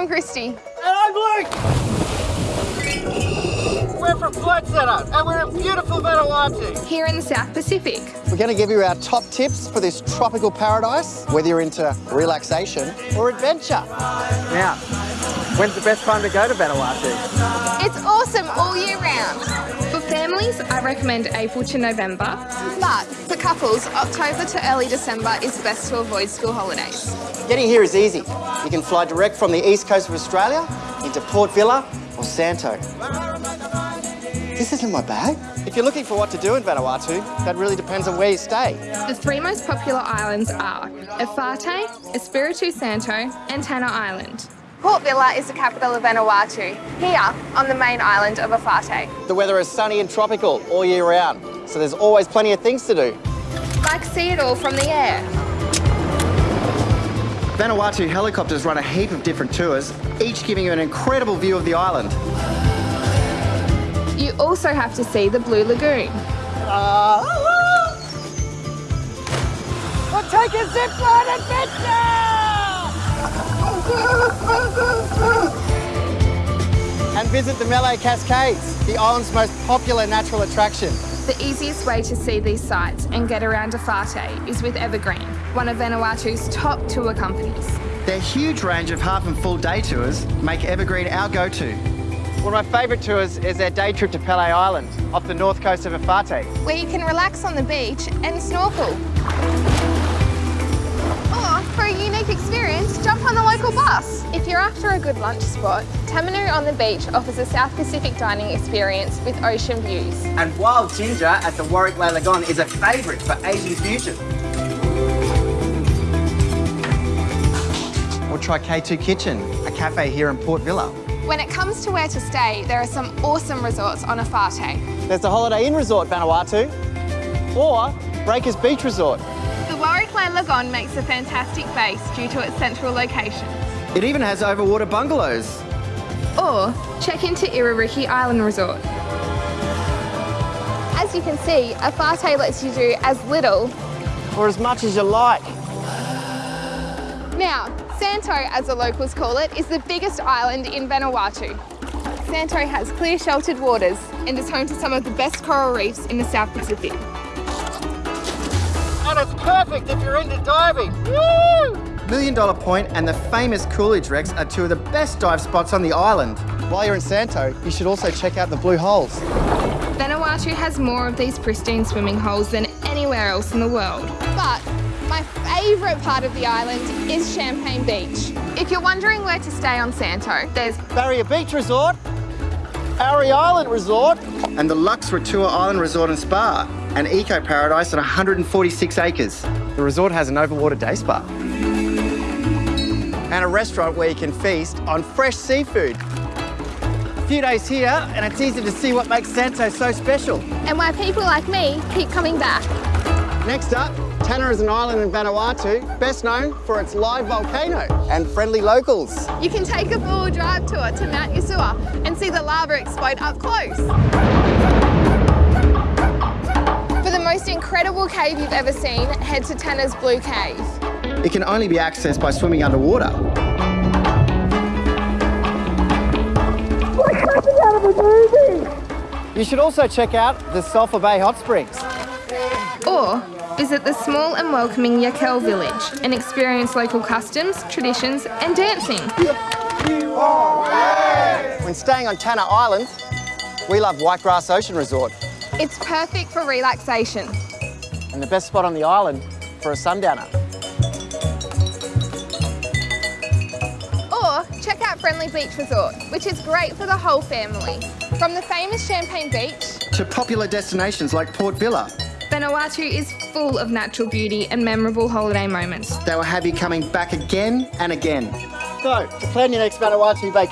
I'm Christy. And I'm Luke! We're from Flight Centre and we're in beautiful Vanuatu. Here in the South Pacific. We're going to give you our top tips for this tropical paradise, whether you're into relaxation or adventure. Now, when's the best time to go to Vanuatu? It's awesome all year round. For families, I recommend April to November. But for couples, October to early December is best to avoid school holidays. Getting here is easy. You can fly direct from the east coast of Australia into Port Vila or Santo. This isn't my bag. If you're looking for what to do in Vanuatu, that really depends on where you stay. The three most popular islands are Efate, Espiritu Santo and Tanna Island. Port Vila is the capital of Vanuatu, here on the main island of Efate. The weather is sunny and tropical all year round, so there's always plenty of things to do. Like see it all from the air. Vanuatu helicopters run a heap of different tours, each giving you an incredible view of the island. You also have to see the Blue Lagoon. Uh, we'll take a zip line adventure! Visit the Mele Cascades, the island's most popular natural attraction. The easiest way to see these sites and get around Efate is with Evergreen, one of Vanuatu's top tour companies. Their huge range of half and full day tours make Evergreen our go-to. One of my favourite tours is their day trip to Pele Island, off the north coast of Efate. Where you can relax on the beach and snorkel. After a good lunch spot, Tamanu on the beach offers a South Pacific dining experience with ocean views. And Wild Ginger at the Warwick Lagoon is a favourite for Asian fusion. Or try K2 Kitchen, a cafe here in Port Vila. When it comes to where to stay, there are some awesome resorts on Efate. There's the Holiday Inn Resort, Vanuatu, or Breakers Beach Resort. The Warwick Lagoon makes a fantastic base due to its central location. It even has overwater bungalows. Or check into Iririki Island Resort. As you can see, Efate lets you do as little Or as much as you like. Now, Santo, as the locals call it, is the biggest island in Vanuatu. Santo has clear sheltered waters and is home to some of the best coral reefs in the South Pacific. And it's perfect if you're into diving. Woo! Million Dollar Point and the famous Coolidge Wrecks are two of the best dive spots on the island. While you're in Santo, you should also check out the Blue Holes. Vanuatu has more of these pristine swimming holes than anywhere else in the world. But my favourite part of the island is Champagne Beach. If you're wondering where to stay on Santo, there's Barrier Beach Resort, Aore Island Resort, and the Lux Ratua Island Resort and Spa, an eco paradise on 146 acres. The resort has an overwater day spa. And a restaurant where you can feast on fresh seafood. A few days here, and it's easy to see what makes Santo so special. and why people like me keep coming back. Next up, Tanna is an island in Vanuatu, best known for its live volcano and friendly locals. You can take a four-wheel drive tour to Mount Yasur and see the lava explode up close. For the most incredible cave you've ever seen, head to Tanna's Blue Cave. It can only be accessed by swimming underwater. You should also check out the Sulphur Bay Hot Springs. Or visit the small and welcoming Yakel village and experience local customs, traditions and dancing. When staying on Tanna Island, we love Whitegrass Ocean Resort It's perfect for relaxation. and the best spot on the island for a sundowner. Or check out Friendly Beach Resort, which is great for the whole family. From the famous Champagne Beach, To popular destinations like Port Vila, Vanuatu is full of natural beauty and memorable holiday moments. they will have you coming back again and again. So, to plan your next Vanuatu vacation,